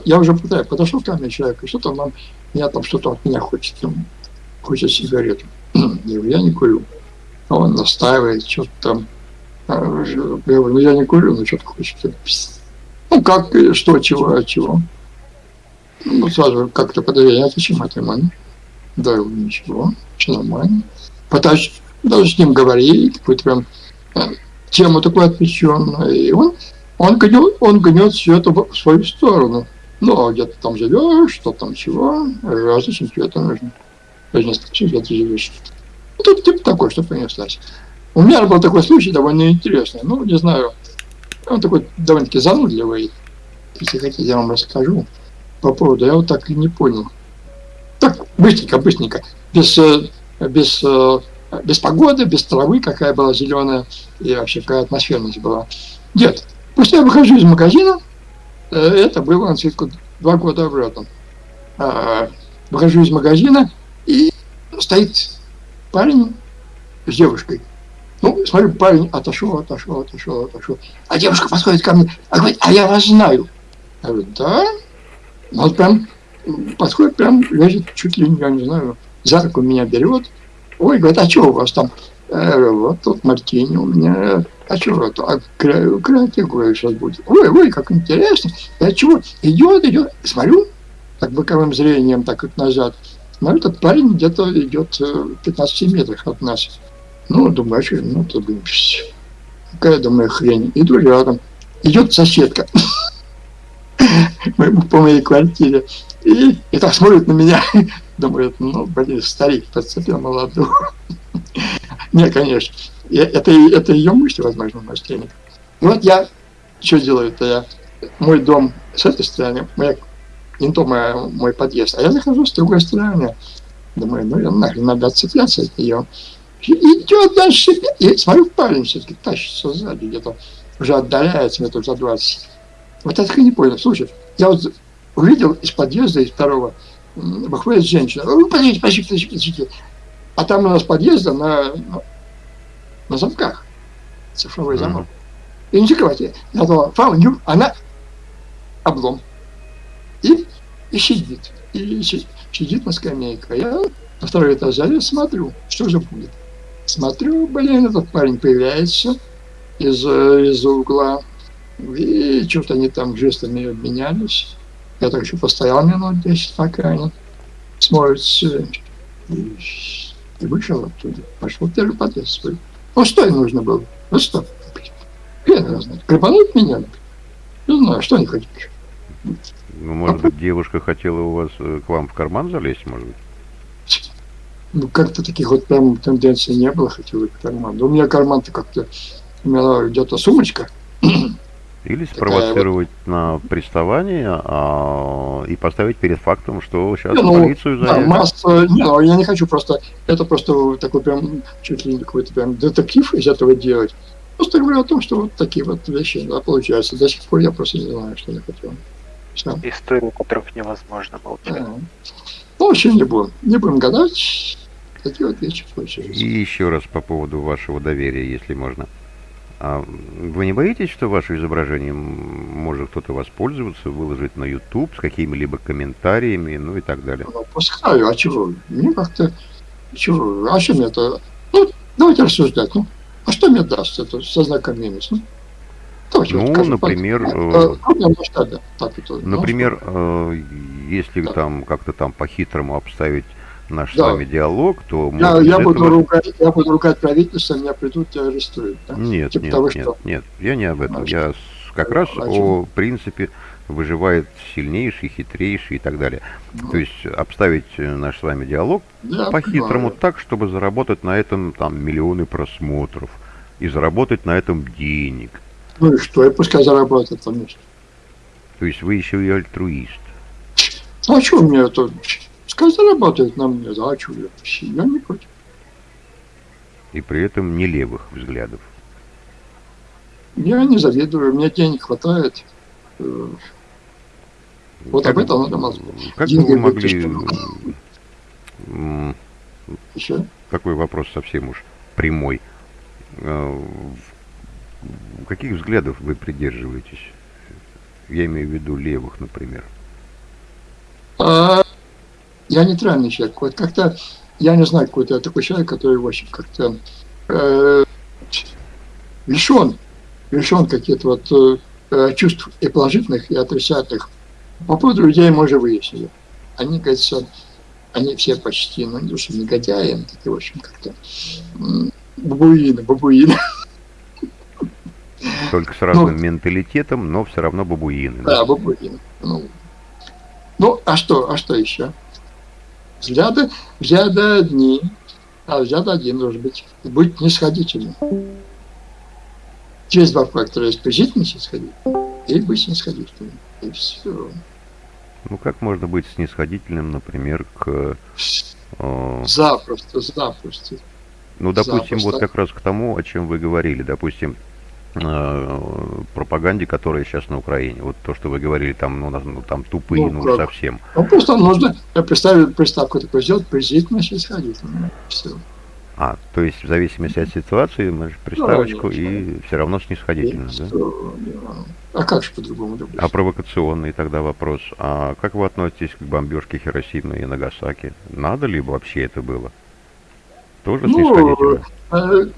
Я уже пытаюсь, подошел ко мне человек, и что-то нам, меня там что-то от меня хочет, там, хочет сигарету. Я не курю. А он настаивает, что-то там. А, я говорю, ну я не курю, но что-то хочет. Ну как, что, чего, от чего. Ну, сразу как-то подозрение, зачем это нормально? Да, ничего, все нормально. Пытаюсь даже с ним говорить, какую-то прям э, тему такую отвлеченную. И он, он гнет, он гнет все это в свою сторону. Ну, а где-то там живешь, что там чего, а зачем тебе это нужно? Я не спрашиваю, где ты живешь. Ну, тут типа такой, что понеслась. У меня был такой случай довольно интересный. Ну, не знаю, он такой довольно-таки занудливый. Если хотите, я вам расскажу по поводу. Я вот так и не понял. Так, быстренько, быстренько. Без, э, без, э, без погоды, без травы, какая была зеленая, и вообще какая атмосферность была. Дед, после я выхожу из магазина, это было на цветку два года обратно. А, выхожу из магазина, и стоит парень с девушкой. Ну, смотрю, парень отошел, отошел, отошел, отошел. А девушка подходит ко мне, а говорит, а я вас знаю. Я говорю, да? Ну, вот прям подходит, прям лезет чуть ли, я не знаю, за руку меня берет. Ой, говорит, а что у вас там? Э, вот тут мартини у меня. А что это? А креатив, говорю, сейчас будет. Ой, ой, как интересно. Я чего? Идет, идет. Смотрю, так боковым зрением, так вот назад. Смотрю, этот парень где-то идет в 15 метрах от нас. Ну, думаю, а что, ну, тут, какая, думаю, хрень. Иду рядом. Идет соседка по моей квартире. И, и так смотрит на меня. Думает, ну, блин, старик подцепил молодую. Не, конечно. Это, это ее мысли, возможно, мошенник. И вот я что делаю-то я? Мой дом с этой стороны, моя, не то мой, мой подъезд, а я захожу с другой стороны. Думаю, ну, я нахрен надо отцепляться от нее. Идет дальше, и смотрю, парень все-таки тащится сзади, где-то уже отдаляется метров за 20. Вот я не понял. Слушай, я вот увидел из подъезда, из второго, выходит женщина. Ну, подождите, подождите, подождите, подождите. А там у нас подъезда на, на, на замках. Цифровой замок. И не закрывайте. Я думал, фауню, она облом. И, и сидит. И сидит на скамейке. Я на второй этаж залез, смотрю, что же будет. Смотрю, блин, этот парень появляется из, из угла. И что-то они там жестами обменялись. Я так еще постоял минут 10, пока они смотрятся. И, вышел оттуда. Пошел первый подъезд свой. Ну что им нужно было? Ну что? Хрен его знает. Крепануть меня? Не знаю, что они хотят. Ну, может быть, девушка хотела у вас э, к вам в карман залезть, может быть? Ну, как-то таких вот прям тенденций не было, хотела в карман. Но у меня карман-то как-то, у меня где-то сумочка, или спровоцировать вот... на приставание а, и поставить перед фактом, что сейчас ну, полицию заявят. Да, масса, не, ну, я не хочу просто, это просто такой прям, чуть ли не какой-то прям детектив из этого делать. Просто говорю о том, что вот такие вот вещи, да, получаются. До сих пор я просто не знаю, что я хотел. Все. Истории, которых невозможно молчать. Ну, вообще не будем. Не будем гадать. Такие вот вещи получаются. И еще раз по поводу вашего доверия, если можно. А вы не боитесь, что ваше изображение может кто-то воспользоваться, выложить на YouTube с какими-либо комментариями, ну и так далее? Ну, пускай, а чего? Мне как-то... Чего? А мне это... Ну, давайте рассуждать, ну. А что мне даст это со знаком минус? Ну, давайте ну вот, например... Э, масштабе, так это, например, э, если там как-то там по-хитрому обставить наш да. с вами диалог, то... Я, я, буду этого... ругать, я буду ругать правительство, меня придут и арестуют. Да? Нет, типа нет, того, нет, что... нет, я не об этом. Значит, я как раз о принципе выживает сильнейший, хитрейший и так далее. Ну. То есть обставить наш с вами диалог по-хитрому так, чтобы заработать на этом там миллионы просмотров и заработать на этом денег. Ну и что, и пускай заработает, конечно. То есть вы еще и альтруист. Ну а что у меня это Пускай зарабатывает на мне, да, а что я, не против. И при этом не левых взглядов. Я не завидую, меня денег хватает. Э, вот как, об этом надо мозгу. Как Деньги вы могли... Еще? Такой вопрос совсем уж прямой. Э, каких взглядов вы придерживаетесь? Я имею в виду левых, например. А, я нейтральный человек. Вот как-то, я не знаю, какой-то такой человек, который, в общем, как-то э, лишен, лишен каких-то вот э, чувств и положительных, и отрицательных. По поводу людей мы уже выяснили. Они, кажется, они все почти, ну, не то, что негодяи, такие, в общем, как-то бабуины, бабуины. Только с разным ну, менталитетом, но все равно бабуины. Да, да бабуины. Ну, ну, а что, а что еще? Взгляды, взгляды одни, а взгляд один должен быть. Быть нисходительным. Через два фактора есть положительный снисходительный и быть снисходительным. И все. Ну, как можно быть снисходительным, например, к... Э, запросто, запросто. Ну, допустим, запросто. вот как раз к тому, о чем вы говорили. Допустим, э, пропаганде, которая сейчас на Украине. Вот то, что вы говорили, там, ну, ну там тупые, ну, ну совсем. Ну, просто нужно представить приставку такой сделать, презрительно снисходительно. Все. А, то есть в зависимости от ситуации мы же приставочку да, и все равно снисходительно, и да? Что, а как же по-другому? А провокационный тогда вопрос. А как вы относитесь к бомбежке Хиросимы и Нагасаки? Надо ли вообще это было? Тоже ну, снисходительно?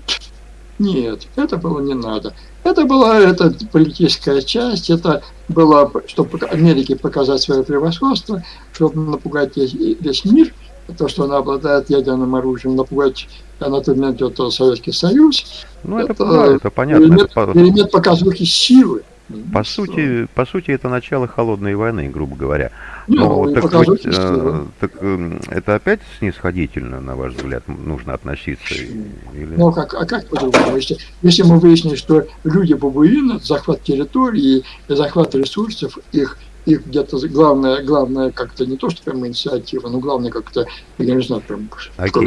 Э, нет, это было не надо. Это была эта политическая часть, это было, чтобы Америке показать свое превосходство, чтобы напугать весь, весь мир – то, что она обладает ядерным оружием, напугать на тот момент это Советский Союз. Ну, это, это, да, это понятно. Элемент, это... элемент показухи силы. По сути, по сути, это начало холодной войны, грубо говоря. Но, ну, так, вот, э, так э, это опять снисходительно, на ваш взгляд, нужно относиться? Или... Ну, как, а как по-другому? Если, если мы выясним, что люди бабуины, захват территории, захват ресурсов, их их где-то главное, главное как-то не то, что прям инициатива, но главное как-то, я не знаю, прям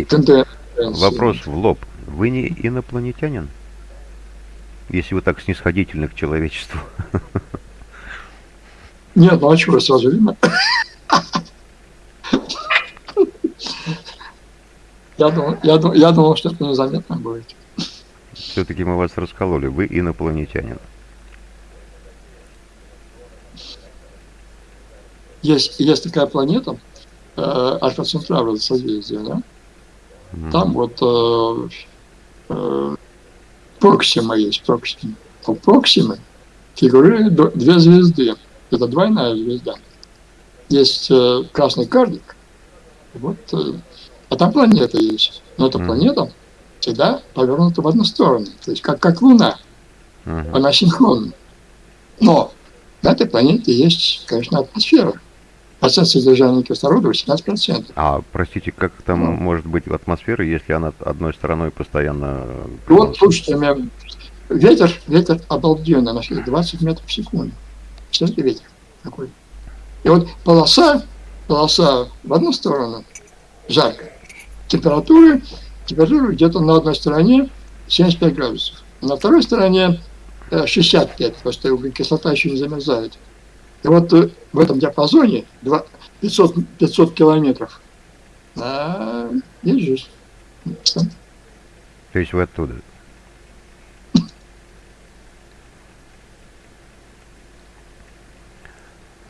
тенденция. Вопрос в лоб. Вы не инопланетянин? Если вы так снисходительны к человечеству. Нет, ну а чего, сразу видно? Я думал, я, думал, я думал, что это незаметно будет. Все-таки мы вас раскололи. Вы инопланетянин. есть, есть такая планета, э, Альфа Центавра, созвездие, да? Mm-hmm. Там вот э, э, Проксима есть, Проксима. У Проксимы фигурируют две звезды. Это двойная звезда. Есть э, красный карлик, вот, э, а там планета есть. Но эта mm-hmm. планета всегда повернута в одну сторону, то есть как, как Луна. Mm-hmm. Она синхронна. Но на этой планете есть, конечно, атмосфера процент содержания кислорода 18%. А, простите, как там ну. может быть атмосфера, если она одной стороной постоянно... Вот, слушайте, у меня ветер, ветер обалденный, на 20 метров в секунду. Представляете, ветер такой. И вот полоса, полоса в одну сторону жарко, температура, температура где-то на одной стороне 75 градусов, на второй стороне 65, э, потому что кислота еще не замерзает. И вот э, в этом диапазоне 500, 500 километров а, есть жизнь. То есть вы оттуда?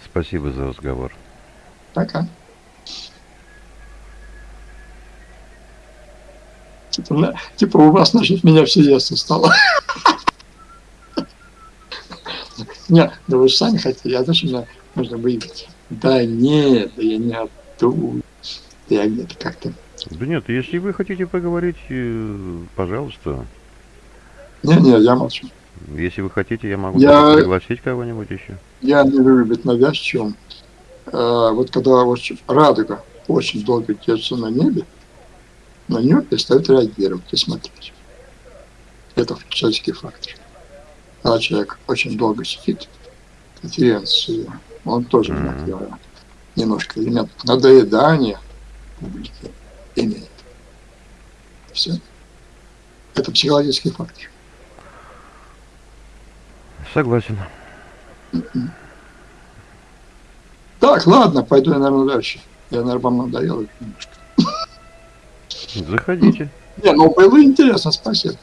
Спасибо за разговор. Пока. Типа, типа у вас, значит, меня все ясно стало. Нет, да вы же сами хотели, а зачем мне нужно выиграть? Да нет, да я не оттуда. Я где-то как-то... Да нет, если вы хотите поговорить, э, пожалуйста. Не-не, я молчу. Если вы хотите, я могу я... пригласить кого-нибудь еще. Я не люблю быть навязчивым. А, вот когда очень, радуга очень долго держится на небе, на нее перестает реагировать и смотреть. Это человеческий фактор когда человек очень долго сидит, конференции, он тоже mm-hmm. немножко элемент надоедания публики имеет. Все. Это психологический фактор. Согласен. Так, ладно, пойду я, наверное, дальше. Я, наверное, вам надоел Заходите. Не, ну было интересно, спасибо.